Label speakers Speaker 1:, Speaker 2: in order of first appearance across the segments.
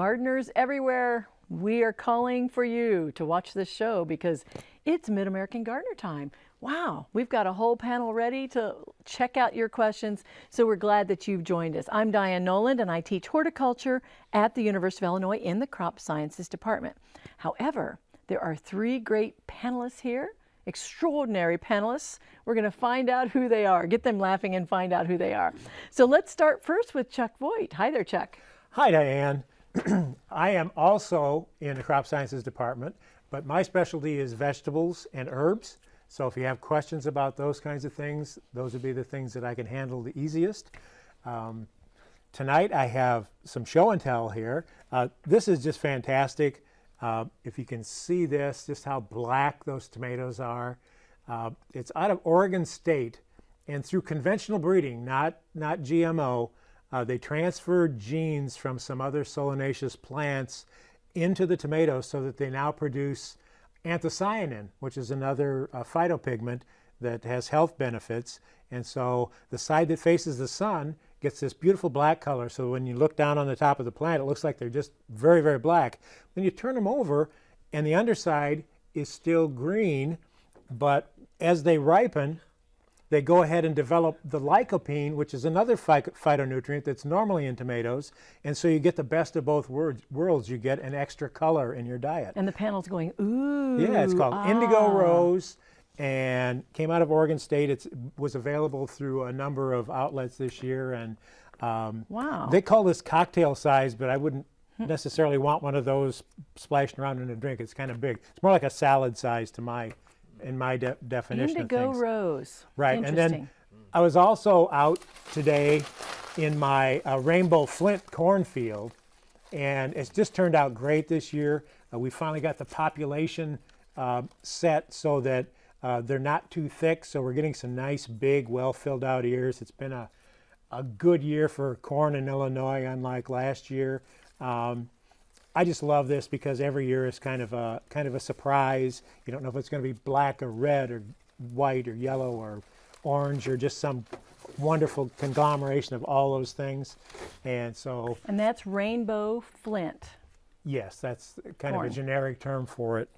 Speaker 1: gardeners everywhere, we are calling for you to watch this show because it's Mid-American Gardener time. Wow, we've got a whole panel ready to check out your questions, so we're glad that you've joined us. I'm Diane Noland and I teach horticulture at the University of Illinois in the Crop Sciences Department. However, there are three great panelists here, extraordinary panelists. We're going to find out who they are, get them laughing and find out who they are. So let's start first with Chuck Voigt. Hi there, Chuck.
Speaker 2: Hi, Diane. I am also in the crop sciences department, but my specialty is vegetables and herbs. So if you have questions about those kinds of things, those would be the things that I can handle the easiest. Um, tonight I have some show and tell here. Uh, this is just fantastic. Uh, if you can see this, just how black those tomatoes are. Uh, it's out of Oregon State, and through conventional breeding, not, not GMO, uh, they transferred genes from some other solanaceous plants into the tomatoes so that they now produce anthocyanin, which is another uh, phytopigment that has health benefits. And so the side that faces the sun gets this beautiful black color. So when you look down on the top of the plant, it looks like they're just very, very black. Then you turn them over and the underside is still green, but as they ripen, they go ahead and develop the lycopene, which is another phytonutrient that's normally in tomatoes. And so you get the best of both worlds. You get an extra color in your diet.
Speaker 1: And the panel's going, ooh.
Speaker 2: Yeah, it's called
Speaker 1: ah.
Speaker 2: Indigo Rose and came out of Oregon State. It was available through a number of outlets this year. And
Speaker 1: um, wow.
Speaker 2: they call this cocktail size, but I wouldn't necessarily want one of those splashing around in a drink. It's kind of big. It's more like a salad size to my in my de definition
Speaker 1: Indigo
Speaker 2: of things.
Speaker 1: rose.
Speaker 2: Right, and then I was also out today in my uh, Rainbow Flint cornfield, and it's just turned out great this year. Uh, we finally got the population uh, set so that uh, they're not too thick, so we're getting some nice, big, well-filled out ears. It's been a, a good year for corn in Illinois, unlike last year. Um, I just love this because every year is kind of a kind of a surprise. You don't know if it's going to be black or red or white or yellow or orange or just some wonderful conglomeration of all those things. And so
Speaker 1: And that's rainbow flint.
Speaker 2: Yes, that's kind Corn. of a generic term for it.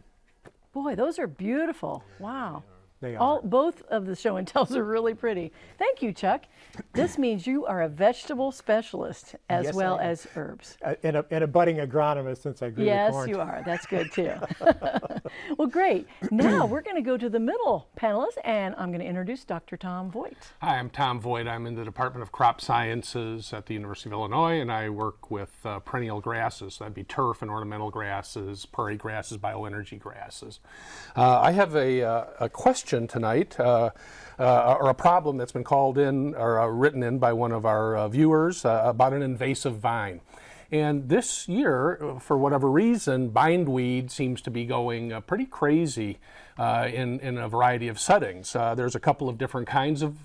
Speaker 1: Boy, those are beautiful. Wow.
Speaker 2: They are.
Speaker 1: All, both of the show and tells are really pretty. Thank you, Chuck. This means you are a vegetable specialist as
Speaker 2: yes,
Speaker 1: well as herbs.
Speaker 2: Uh, and, a, and a budding agronomist since I grew
Speaker 1: yes,
Speaker 2: the corn.
Speaker 1: Yes, you are. That's good too. well, great. Now we're going to go to the middle panelist, and I'm going to introduce Dr. Tom Voigt.
Speaker 3: Hi, I'm Tom Voigt. I'm in the Department of Crop Sciences at the University of Illinois, and I work with uh, perennial grasses. That'd be turf and ornamental grasses, prairie grasses, bioenergy grasses. Uh, I have a, uh, a question question tonight, uh, uh, or a problem that's been called in or uh, written in by one of our uh, viewers uh, about an invasive vine. And this year, for whatever reason, bindweed seems to be going uh, pretty crazy uh, in, in a variety of settings. Uh, there's a couple of different kinds of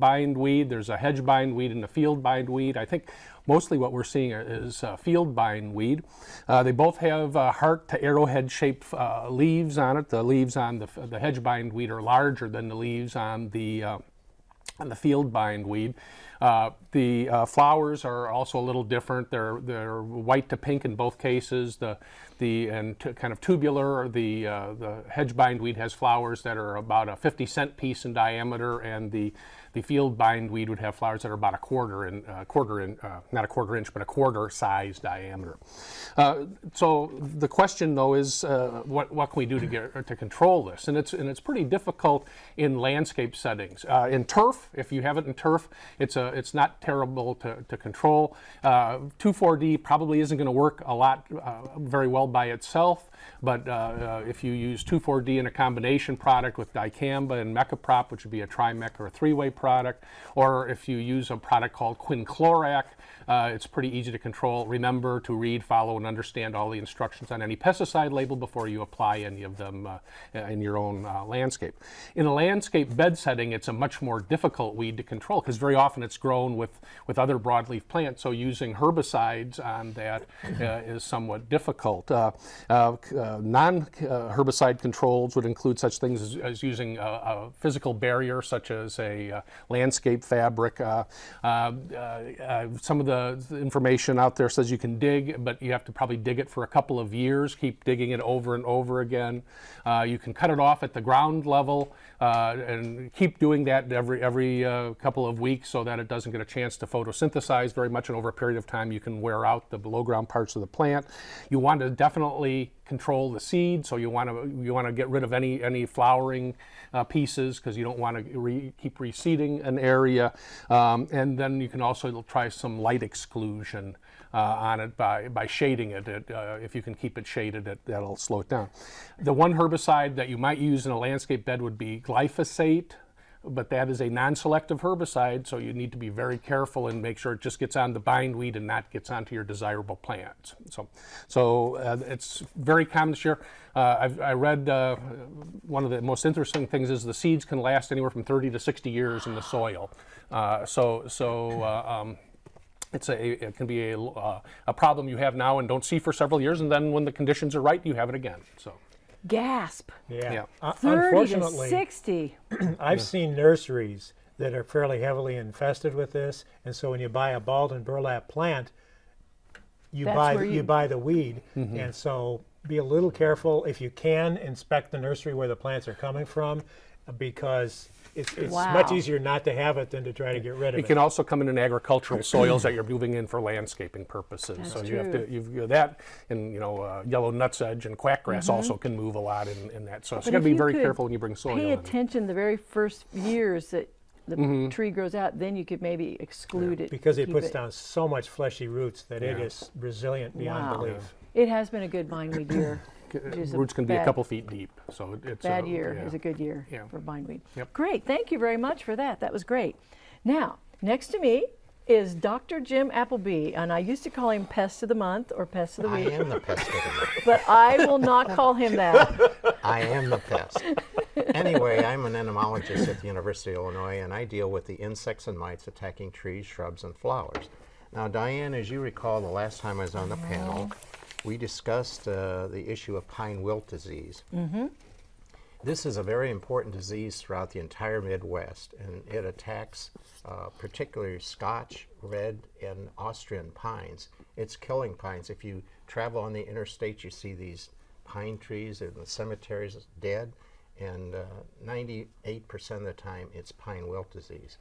Speaker 3: bindweed. There's a hedge bindweed and a field bindweed. I think Mostly what we're seeing is uh, field bindweed. Uh, they both have uh, heart to arrowhead shaped uh, leaves on it. The leaves on the, the hedge bindweed are larger than the leaves on the, on the field bindweed. Uh, the uh, flowers are also a little different. They're they're white to pink in both cases. The the and kind of tubular. The uh, the hedge bindweed has flowers that are about a 50 cent piece in diameter, and the the field bindweed would have flowers that are about a quarter in uh, quarter in uh, not a quarter inch, but a quarter size diameter. Uh, so the question though is uh, what what can we do to get to control this? And it's and it's pretty difficult in landscape settings. Uh, in turf, if you have it in turf, it's a it's not terrible to, to control. 2,4-D uh, probably isn't going to work a lot very well by itself. But uh, uh, if you use 2,4-D in a combination product with dicamba and mecoprop, which would be a trimec or a three-way product, or if you use a product called quinclorac, uh, it's pretty easy to control. Remember to read, follow, and understand all the instructions on any pesticide label before you apply any of them uh, in your own uh, landscape. In a landscape bed setting, it's a much more difficult weed to control because very often it's grown with, with other broadleaf plants. So using herbicides on that uh, is somewhat difficult. Uh, uh, uh, non-herbicide uh, controls would include such things as, as using a, a physical barrier such as a uh, landscape fabric. Uh, some of the information out there says you can dig, but you have to probably dig it for a couple of years, keep digging it over and over again. You can cut it off at the ground level uh, and keep doing that every, every uh, couple of weeks so that it doesn't get a chance to photosynthesize very much. And over a period of time, you can wear out the below ground parts of the plant. You want to definitely control the seed, so you want to you want to get rid of any any flowering uh, pieces because you don't want to re- keep reseeding an area. Um, and then you can also try some light exclusion on it by by shading it. it uh, if you can keep it shaded, it, that'll slow it down. The one herbicide that you might use in a landscape bed would be glyphosate but that is a non-selective herbicide, so you need to be very careful and make sure it just gets on the bindweed and not gets onto your desirable plants. So, so uh, it's very common this year. Uh, I read uh, one of the most interesting things is the seeds can last anywhere from 30 to 60 years in the soil. Uh, so, so. Uh, um, it's a, it can be a, uh, a problem you have now and don't see for several years, and then when the conditions are right, you have it again. So,
Speaker 1: Gasp.
Speaker 2: Yeah.
Speaker 3: Yeah.
Speaker 2: Uh,
Speaker 1: 30 to
Speaker 2: unfortunately,
Speaker 1: 60.
Speaker 2: I've seen nurseries that are fairly heavily infested with this, and so when you buy a bald and burlap plant, you
Speaker 1: That's
Speaker 2: buy you,
Speaker 1: you-
Speaker 2: buy the weed,
Speaker 3: Mm-hmm.
Speaker 2: and so be a little careful if you can inspect the nursery where the plants are coming from, because it's, it's much easier not to have it than to try to get rid of
Speaker 3: It
Speaker 2: it.
Speaker 3: can also come in in agricultural soils that you're moving in for landscaping purposes. so
Speaker 1: That's
Speaker 3: you have to you've got that, and you know uh, yellow nutsedge and quackgrass also can move a lot in, in that. So, so got to be very careful when you bring soil
Speaker 1: Pay
Speaker 3: in.
Speaker 1: attention the very first years that the
Speaker 3: Mm-hmm.
Speaker 1: tree grows out, then you could maybe exclude it.
Speaker 2: because it
Speaker 1: keep
Speaker 2: puts down so much fleshy roots that it
Speaker 3: Yeah.
Speaker 2: is resilient beyond
Speaker 1: Wow.
Speaker 2: belief.
Speaker 1: It has been a good bindweed year. which is
Speaker 3: Roots can be a couple feet deep, so it- it's
Speaker 1: Bad
Speaker 3: a,
Speaker 1: year
Speaker 3: yeah.
Speaker 1: is a good year
Speaker 3: Yeah.
Speaker 1: for bindweed.
Speaker 3: Yep.
Speaker 1: Great, thank you very much for that. That was great. Now, next to me is Dr. Jim Appleby, and I used to call him Pest of the Month or Pest of the Week.
Speaker 4: I am the pest of the month.
Speaker 1: but I will not call him that.
Speaker 4: I am the pest. Anyway, I'm an entomologist at the University of Illinois, and I deal with the insects and mites attacking trees, shrubs, and flowers. Now, Diane, as you recall, the last time I was on the panel, we discussed uh, the issue of pine wilt disease. This is a very important disease throughout the entire Midwest, and it attacks uh, particularly Scotch, red, and Austrian pines. It's killing pines. If you travel on the interstate, you see these pine trees in the cemeteries dead, and uh, 98% of the time it's pine wilt disease.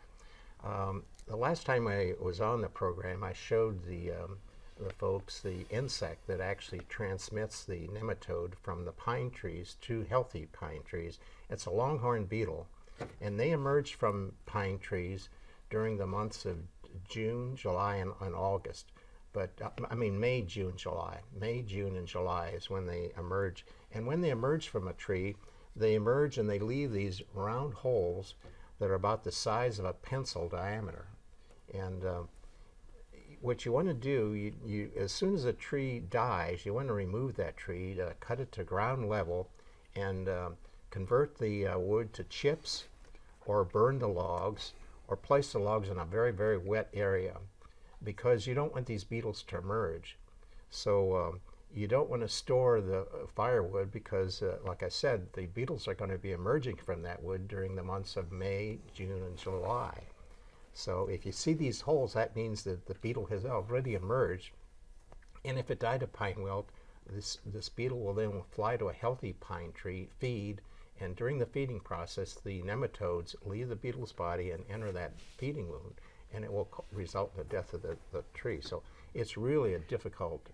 Speaker 4: Um, the last time I was on the program, I showed the, um, the folks the insect that actually transmits the nematode from the pine trees to healthy pine trees. It's a longhorn beetle, and they emerge from pine trees during the months of June, July, and, and August. But I mean, May, June, July. May, June, and July is when they emerge. And when they emerge from a tree, they emerge and they leave these round holes that are about the size of a pencil diameter. And uh, what you want to do, you, you, as soon as a tree dies, you want to remove that tree, to cut it to ground level, and uh, convert the uh, wood to chips, or burn the logs, or place the logs in a very, very wet area, because you don't want these beetles to emerge. So um, you don't want to store the uh, firewood because, uh, like I said, the beetles are going to be emerging from that wood during the months of May, June, and July. So if you see these holes, that means that the beetle has already emerged. And if it died of pine wilt, this, this beetle will then fly to a healthy pine tree, feed, and during the feeding process, the nematodes leave the beetle's body and enter that feeding wound, and it will co- result in the death of the, the tree. So it's really a difficult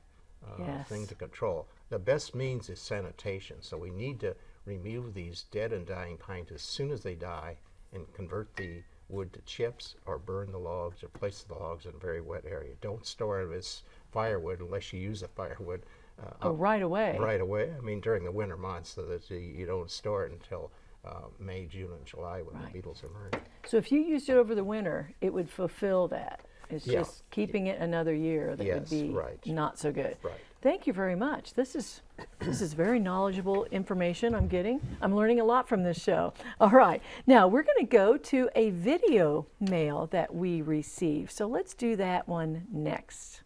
Speaker 4: uh,
Speaker 1: Yes.
Speaker 4: thing to control. The best means is sanitation. So we need to remove these dead and dying pines as soon as they die and convert the wood to chips or burn the logs or place the logs in a very wet area. Don't store it as firewood unless you use the firewood uh,
Speaker 1: Oh, right away.
Speaker 4: right away. I mean, during the winter months, so that you, you don't store it until uh, May, June, and July when
Speaker 1: Right.
Speaker 4: the beetles emerge.
Speaker 1: So if you used it over the winter, it would fulfill that. It's
Speaker 4: Yeah.
Speaker 1: just keeping it another year that would be
Speaker 4: right.
Speaker 1: not so good.
Speaker 4: Right.
Speaker 1: Thank you very much. This is this is very knowledgeable information I'm getting. I'm learning a lot from this show. All right. Now, we're going to go to a video mail that we received. So let's do that one next.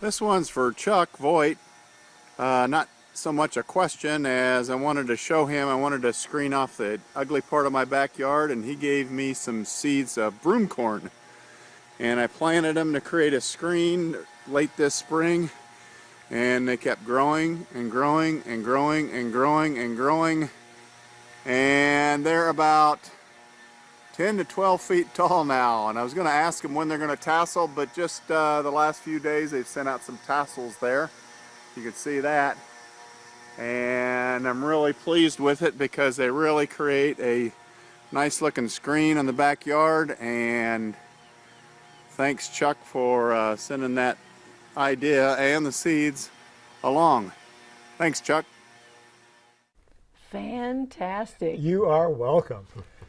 Speaker 5: This one's for Chuck Voigt. Uh, not so much a question as I wanted to show him, I wanted to screen off the ugly part of my backyard and he gave me some seeds of broom corn. And I planted them to create a screen late this spring and they kept growing and growing and growing and growing and growing. And they're about 10 to 12 feet tall now. And I was going to ask them when they're going to tassel but just uh, the last few days they've sent out some tassels there. You can see that. And I'm really pleased with it because they really create a nice looking screen in the backyard and thanks Chuck for uh, sending that idea and the seeds along thanks Chuck
Speaker 1: Fantastic.
Speaker 2: You are welcome.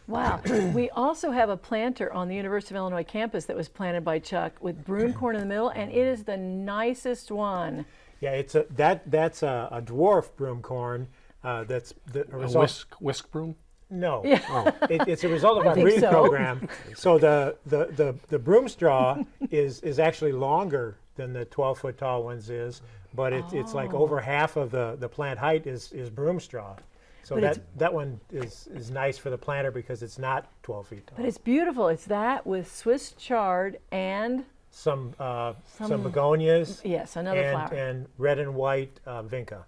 Speaker 1: Wow. we also have a planter on the University of Illinois campus that was planted by Chuck with broom corn in the middle, and it is the nicest one.
Speaker 2: Yeah, it's a that that's a, a dwarf broom corn. Uh, that's the
Speaker 3: A
Speaker 2: result.
Speaker 3: whisk, whisk broom?
Speaker 2: No,
Speaker 1: Yeah.
Speaker 2: it, it's a result of our breeding
Speaker 1: so.
Speaker 2: program. So the, the, the, the broom straw is, is actually longer than the 12 foot tall ones is, but it, it's like over half of the, the plant height is, is broom straw. So
Speaker 1: But
Speaker 2: that, that one is, is nice for the planter because it's not 12 feet tall.
Speaker 1: But it's beautiful. It's that with Swiss chard and,
Speaker 2: some, uh, some,
Speaker 1: Some-
Speaker 2: begonias
Speaker 1: yes, another
Speaker 2: and,
Speaker 1: flower.
Speaker 2: and red and white uh, vinca.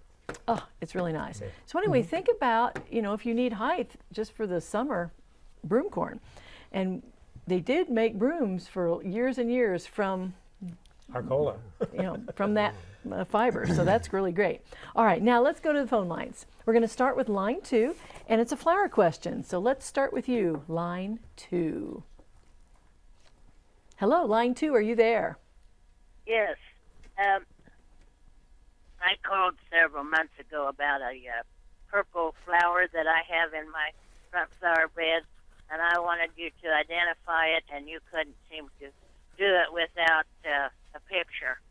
Speaker 1: Oh, it's really nice. So anyway,
Speaker 2: Mm-hmm.
Speaker 1: think about, you know, if you need height just for the summer broom corn. And they did make brooms for years and years from,
Speaker 2: Arcola.
Speaker 1: you know, from that uh, fiber. So that's really great. All right, now let's go to the phone lines. We're going to start with line two, and it's a flower question. So let's start with you, line two. Hello, line two, are you there?
Speaker 6: Yes. Um, I called several months ago about a uh, purple flower that I have in my front flower bed, and I wanted you to identify it, and you couldn't seem to do it without uh, a picture.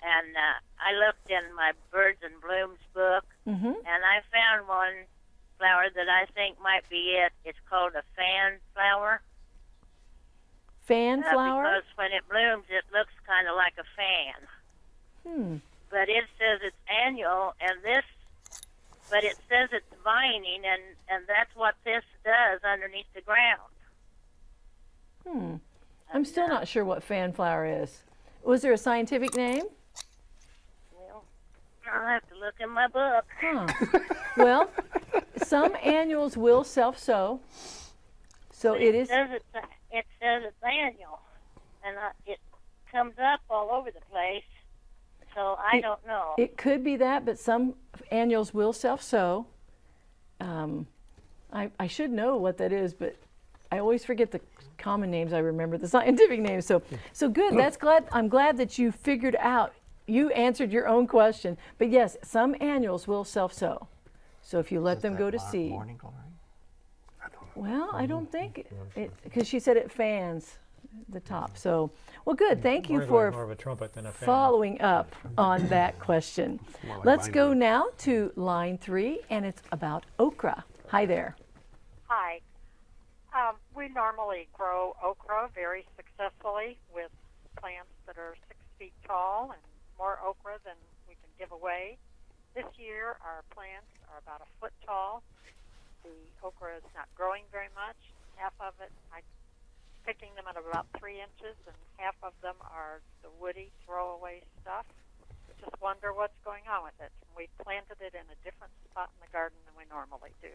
Speaker 6: And uh, I looked in my Birds and Blooms book,
Speaker 1: Mm-hmm.
Speaker 6: and I found one flower that I think might be it. It's called a fan flower.
Speaker 1: Fan
Speaker 6: Uh,
Speaker 1: flower?
Speaker 6: because when it blooms, it looks kind of like a fan.
Speaker 1: Hmm.
Speaker 6: But it says it's annual, and this, but it says it's vining, and and that's what this does underneath the ground.
Speaker 1: Hmm. I'm still not sure what fan flower is. Was there a scientific name?
Speaker 6: Well, I'll have to look in my book.
Speaker 1: Huh. well, some annuals will self-sow. So it is
Speaker 6: says it's it says it's annual, and uh, it comes up all over the place. So I
Speaker 1: It-
Speaker 6: don't know.
Speaker 1: it could be that, but some annuals will self-sow. Um, I, I should know what that is, but I always forget the common names. I remember the scientific names. So so good. That's glad I'm glad that you figured out you answered your own question. But yes, some annuals will self-sow. So if you let them go to seed.
Speaker 4: Morning glory.
Speaker 1: Well, I don't think it because she said it fans the top. So, well, good. Thank you
Speaker 2: More more
Speaker 1: for
Speaker 2: of a trumpet than a
Speaker 1: following up on that question.
Speaker 3: like
Speaker 1: Let's go
Speaker 3: binary.
Speaker 1: now to line three, and it's about okra. Hi there.
Speaker 7: Hi. Um, we normally grow okra very successfully with plants that are six feet tall and more okra than we can give away. This year, our plants are about a foot tall. The okra is not growing very much. Half of it, I'm picking them at about three inches, and half of them are the woody throwaway stuff. Just wonder what's going on with it. We planted it in a different spot in the garden than we normally do.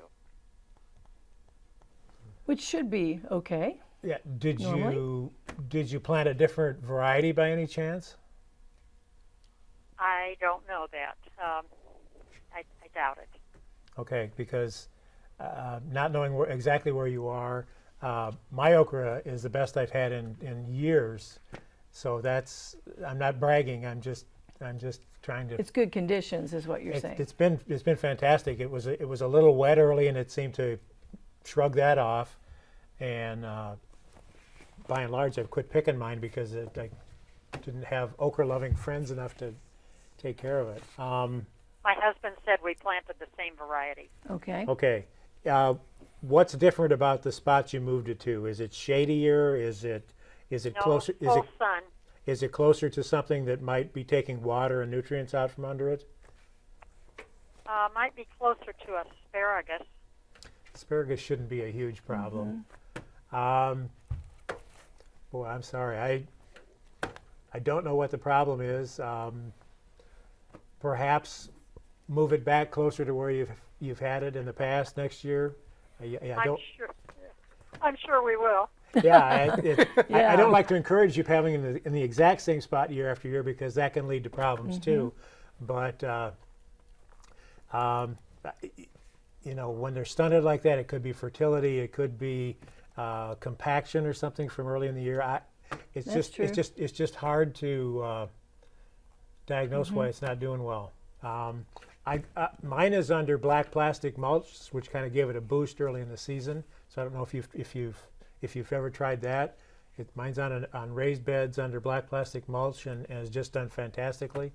Speaker 1: Which should be okay.
Speaker 2: Yeah. Did
Speaker 1: Normally?
Speaker 2: you did you plant a different variety by any chance?
Speaker 7: I don't know that. Um, I, I doubt it.
Speaker 2: Okay, because uh, not knowing where, exactly where you are, uh, my okra is the best I've had in, in years. So that's I'm not bragging. I'm just I'm just trying to.
Speaker 1: It's good conditions, is what you're
Speaker 2: it,
Speaker 1: saying.
Speaker 2: has been it's been fantastic. It was a, it was a little wet early, and it seemed to shrug that off. And uh, by and large, I've quit picking mine because it, I didn't have okra-loving friends enough to take care of it. Um,
Speaker 7: My husband said we planted the same variety.
Speaker 1: Okay.
Speaker 2: okay, uh, what's different about the spots you moved it to? Is it shadier? Is it is it
Speaker 7: No
Speaker 2: closer? Is it
Speaker 7: sun.
Speaker 2: is it closer to something that might be taking water and nutrients out from under it?
Speaker 7: Uh, might be closer to asparagus.
Speaker 2: Asparagus shouldn't be a huge problem.
Speaker 1: Mm-hmm.
Speaker 2: Um, boy, I'm sorry. I I don't know what the problem is. Um, perhaps move it back closer to where you've you've had it in the past next year. I, I
Speaker 7: I'm
Speaker 2: don't.
Speaker 7: sure. I'm sure we will.
Speaker 2: Yeah, I, it, I, I don't like to encourage you having in the in the exact same spot year after year because that can lead to problems too. But uh, um, you know, when they're stunted like that, it could be fertility, it could be uh, compaction or something from early in the year. I, it's
Speaker 1: That's
Speaker 2: just
Speaker 1: true.
Speaker 2: it's just it's just hard to uh, diagnose why it's not doing well. Um, I, uh, mine is under black plastic mulch, which kind of gave it a boost early in the season. So I don't know if you've if you've if you've ever tried that. It, mine's on an, on raised beds under black plastic mulch and, and has just done fantastically.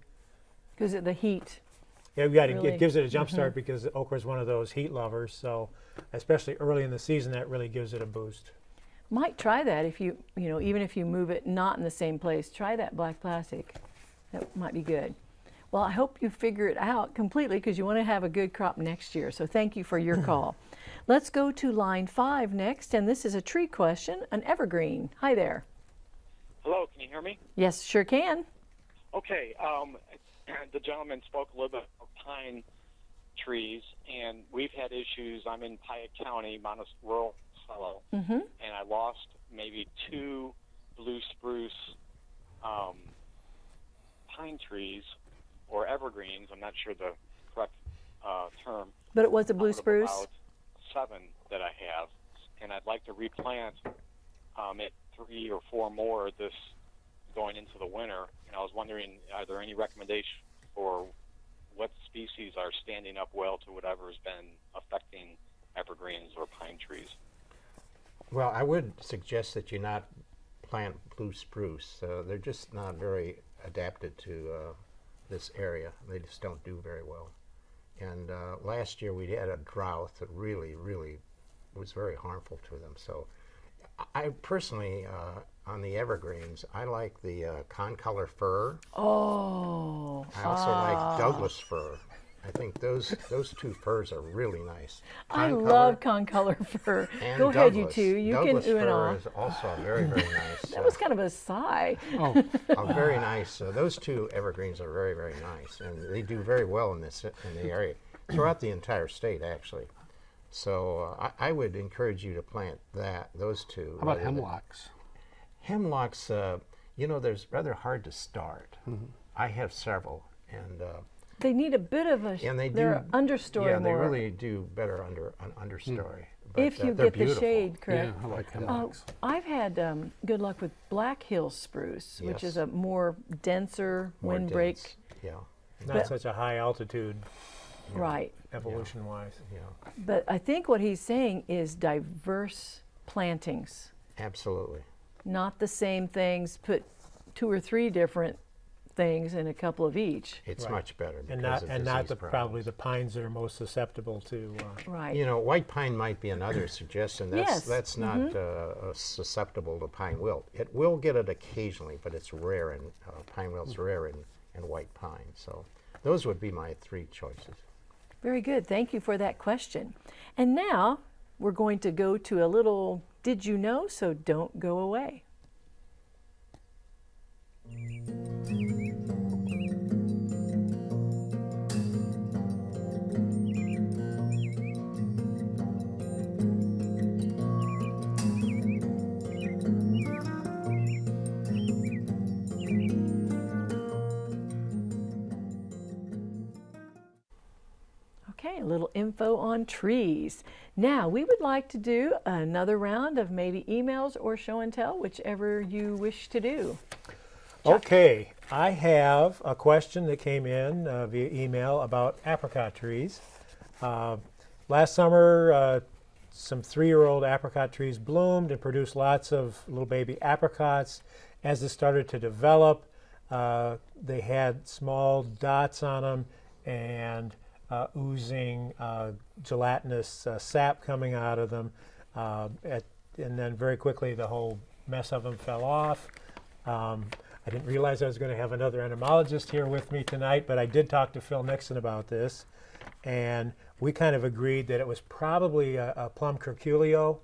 Speaker 1: Because of the heat.
Speaker 2: Yeah, we got
Speaker 1: Really?
Speaker 2: it gives it a jump start because okra is one of those heat lovers. So especially early in the season, that really gives it a boost.
Speaker 1: Might try that if you, you know, even if you move it not in the same place, try that black plastic. That might be good. Well, I hope you figure it out completely because you want to have a good crop next year. So thank you for your call. Let's go to line five next, and this is a tree question, an evergreen. Hi there.
Speaker 8: Hello, can you hear me?
Speaker 1: Yes, sure can.
Speaker 8: Okay, um, the gentleman spoke a little bit about pine trees, and we've had issues. I'm in Piatt County, Mount rural fellow,
Speaker 1: Mm-hmm.
Speaker 8: and I lost maybe two blue spruce um, pine trees or evergreens. I'm not sure the correct uh, term.
Speaker 1: But it was a blue spruce.
Speaker 8: About seven that I have, and I'd like to replant um, it three or four more this going into the winter. And I was wondering, are there any recommendations for what species are standing up well to whatever has been affecting evergreens or pine trees?
Speaker 4: Well, I would suggest that you not plant blue spruce. Uh, they're just not very adapted to uh, this area. They just don't do very well. And uh, last year we had a drought that really, really was very harmful to them. So I personally, uh, on the evergreens, I like the uh, concolor fir.
Speaker 1: Oh,
Speaker 4: I also like Douglas fir. I think those those two firs are really nice.
Speaker 1: I
Speaker 4: Concolor
Speaker 1: love concolor fir.
Speaker 4: and
Speaker 1: Go ahead, you
Speaker 4: Douglas.
Speaker 1: two. You
Speaker 4: Douglas
Speaker 1: can ooh and
Speaker 4: fir
Speaker 1: ah.
Speaker 4: is also very, very nice.
Speaker 1: That was kind of a sigh.
Speaker 3: Oh,
Speaker 4: uh, very nice. Uh, those two evergreens are very, very nice, and they do very well in this in the area throughout the entire state, actually. So uh, I, I would encourage you to plant that those two.
Speaker 3: how about hemlocks?
Speaker 4: Hemlocks, uh, you know, there's rather hard to start.
Speaker 3: Mm-hmm.
Speaker 4: I have several, and uh,
Speaker 1: They need a bit of a.
Speaker 4: and they
Speaker 1: they're
Speaker 4: do
Speaker 1: understory
Speaker 4: Yeah, they really do better under an understory. But,
Speaker 1: if
Speaker 4: uh,
Speaker 1: you
Speaker 4: they're
Speaker 1: get the shade correct.
Speaker 3: Yeah, I like
Speaker 1: Oh,
Speaker 3: hemlocks.
Speaker 1: I've had um, good luck with Black Hill spruce, which is a more denser
Speaker 4: More
Speaker 1: windbreak.
Speaker 4: dense. Yeah,
Speaker 2: Not
Speaker 1: But-
Speaker 2: such a high altitude
Speaker 1: Right.
Speaker 2: evolution wise.
Speaker 4: yeah,
Speaker 1: But I think what he's saying is diverse plantings,
Speaker 4: absolutely.
Speaker 1: not the same things. Put two or three different things in a couple of each.
Speaker 4: It's
Speaker 2: Right.
Speaker 4: much better
Speaker 2: And not and not
Speaker 4: disease
Speaker 2: the probably the pines that are most susceptible to. Uh,
Speaker 1: Right.
Speaker 4: You know, white pine might be another suggestion. That's
Speaker 1: Yes,
Speaker 4: that's not uh, uh, susceptible to pine wilt. It will get it occasionally, but it's rare in uh, pine wilt's rare in, in white pine. So those would be my three choices.
Speaker 1: Very good. Thank you for that question. And now we're going to go to a little did you know, so don't go away. Okay, a little info on trees. Now, we would like to do another round of maybe emails or show and tell, whichever you wish to do.
Speaker 2: Okay, I have a question that came in uh, via email about apricot trees. Uh, last summer, uh, some three-year-old apricot trees bloomed and produced lots of little baby apricots. As it started to develop, uh, they had small dots on them and oozing uh, gelatinous uh, sap coming out of them. Uh, at, and then very quickly the whole mess of them fell off. Um, I didn't realize I was going to have another entomologist here with me tonight, but I did talk to Phil Nixon about this. And we kind of agreed that it was probably a, a plum curculio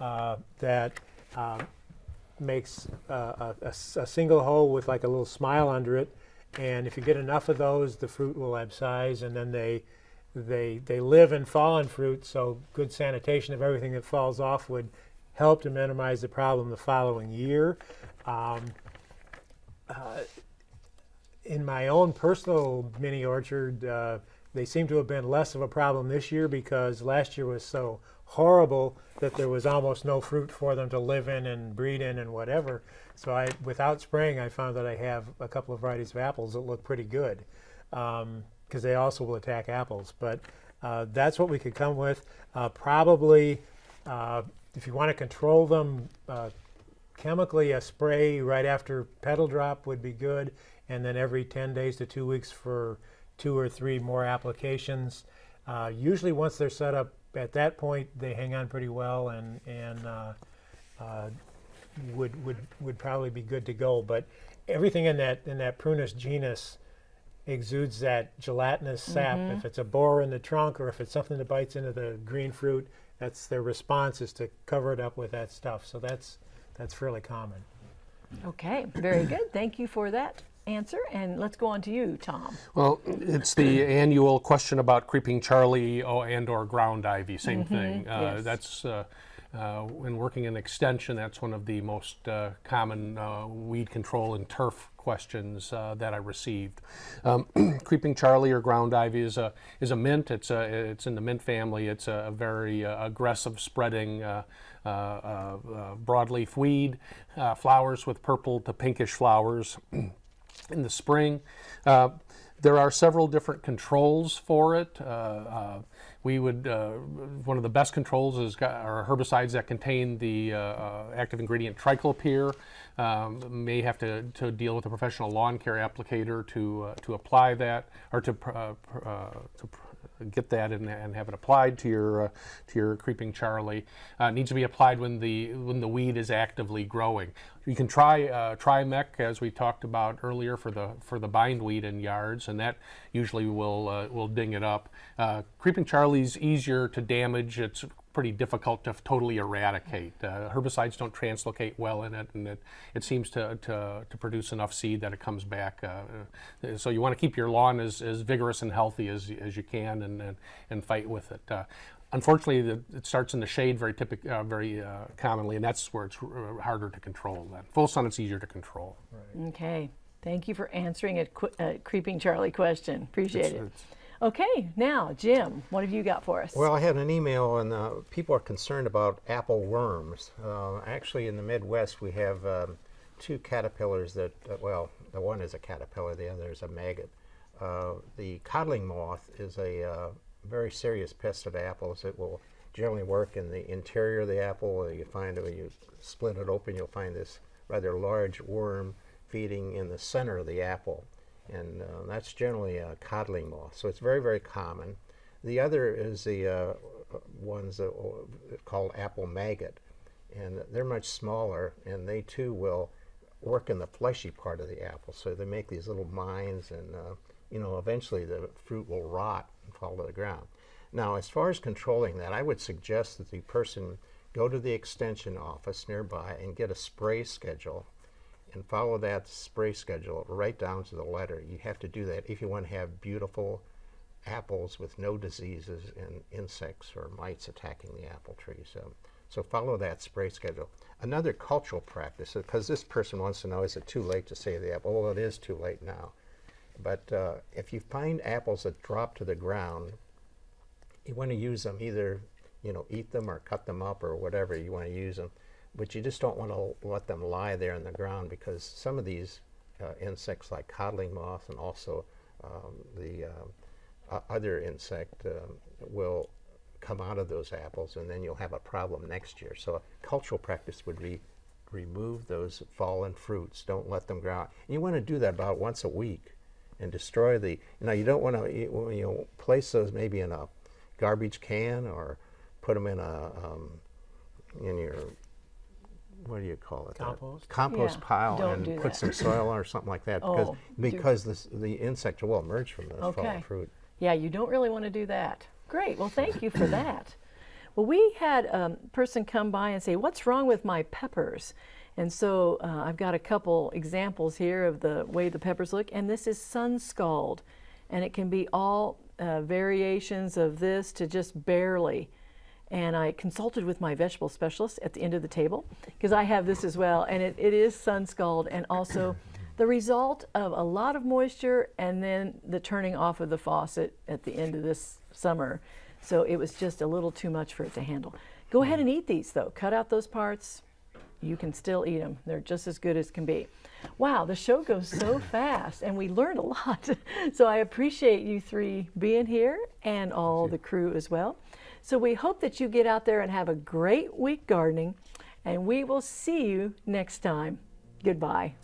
Speaker 2: uh, that um, makes uh, a, a single hole with like a little smile under it. And if you get enough of those, the fruit will abscise, and then they they they live in fallen fruit. So good sanitation of everything that falls off would help to minimize the problem the following year. Um, uh, in my own personal mini orchard, uh, they seem to have been less of a problem this year because last year was so horrible that there was almost no fruit for them to live in and breed in and whatever. So I, without spraying, I found that I have a couple of varieties of apples that look pretty good because they also will attack apples. But uh, that's what we could come with. Uh, probably, uh, if you want to control them, uh, chemically a spray right after petal drop would be good and then every 10 days to two weeks for two or three more applications uh, usually once they're set up at that point they hang on pretty well and and uh, uh, would would would probably be good to go. But everything in that in that prunus genus exudes that gelatinous sap. If it's a borer in the trunk or if it's something that bites into the green fruit that's their response is to cover it up with that stuff. So that's that's fairly common.
Speaker 1: Okay, very good. Thank you for that answer. And let's go on to you, Tom.
Speaker 3: Well, it's the annual question about creeping Charlie oh, and or ground ivy, same thing. Uh,
Speaker 1: yes.
Speaker 3: That's uh, uh, when working in extension, that's one of the most uh, common uh, weed control and turf questions uh, that I received. Um, creeping Charlie or ground ivy is a is a mint. It's a it's in the mint family. It's a, very uh, aggressive spreading. Uh, uh, uh, uh, broadleaf weed, uh, flowers with purple to pinkish flowers in the spring. Uh, there are several different controls for it. Uh, uh, we would, uh, one of the best controls is are herbicides that contain the uh, active ingredient triclopyr. Um, may have to, to deal with a professional lawn care applicator to, uh, to apply that or to, to get that and, and have it applied to your uh, to your creeping Charlie. Uh, needs to be applied when the when the weed is actively growing. You can try uh, Trimec as we talked about earlier for the for the bindweed in yards, and that usually will uh, will ding it up. Uh, creeping Charlie's easier to damage. It's pretty difficult to totally eradicate. Uh, herbicides don't translocate well in it, and it, it seems to, to, to produce enough seed that it comes back. Uh, uh, so you want to keep your lawn as, as vigorous and healthy as, as you can and, and, and fight with it. Uh, unfortunately, the, it starts in the shade very typic, uh, very uh, commonly, and that's where it's uh, harder to control. Then full sun, it's easier to control.
Speaker 1: Okay. Thank you for answering a, qu- a creeping Charlie question. Appreciate
Speaker 3: It's-
Speaker 1: it.
Speaker 3: it's-
Speaker 1: Okay, now, Jim, what have you got for us?
Speaker 4: Well, I had an email, and uh, people are concerned about apple worms. Uh, actually, in the Midwest, we have um, two caterpillars that, uh, well, the one is a caterpillar, the other is a maggot. Uh, the codling moth is a uh, very serious pest of apples. It will generally work in the interior of the apple. You find it when you split it open, you'll find this rather large worm feeding in the center of the apple. And uh, that's generally a codling moth. So it's very, very common. The other is the uh, ones that called apple maggot, and they're much smaller, and they too will work in the fleshy part of the apple. So they make these little mines, and uh, you know, eventually the fruit will rot and fall to the ground. Now, as far as controlling that, I would suggest that the person go to the extension office nearby and get a spray schedule and follow that spray schedule right down to the letter. You have to do that if you want to have beautiful apples with no diseases and insects or mites attacking the apple tree. So, so follow that spray schedule. Another cultural practice, because this person wants to know, is it too late to save the apple? Well, it is too late now. But uh, if you find apples that drop to the ground, you want to use them either, you know, eat them or cut them up or whatever you want to use them. But you just don't want to let them lie there in the ground because some of these uh, insects, like codling moth and also um, the uh, other insect, um, will come out of those apples, and then you'll have a problem next year. So a cultural practice would be remove those fallen fruits. Don't let them grow. And you want to do that about once a week and destroy the, you know, you don't want to, you, you know, place those maybe in a garbage can or put them in a, um, in your, what do you call it?
Speaker 2: Compost?
Speaker 4: Compost
Speaker 1: Yeah,
Speaker 4: pile
Speaker 1: don't
Speaker 4: and
Speaker 1: do
Speaker 4: put
Speaker 1: that.
Speaker 4: some soil or something like that because,
Speaker 1: Oh, do-
Speaker 4: because this, the insect will emerge from those
Speaker 1: Okay.
Speaker 4: fallen fruit.
Speaker 1: Yeah, you don't really want to do that. Great. Well, thank you for that. Well, we had a person come by and say, What's wrong with my peppers? And so uh, I've got a couple examples here of the way the peppers look. And this is sun scald. And it can be all uh, variations of this to just barely. And I consulted with my vegetable specialist at the end of the table because I have this as well. And it, it is sun scald and also the result of a lot of moisture and then the turning off of the faucet at the end of this summer. So it was just a little too much for it to handle. Go ahead and eat these though. Cut out those parts. You can still eat them. They're just as good as can be. Wow, the show goes so fast and we learned a lot. so I appreciate you three being here and all the crew as well. So we hope that you get out there and have a great week gardening and we will see you next time. Goodbye.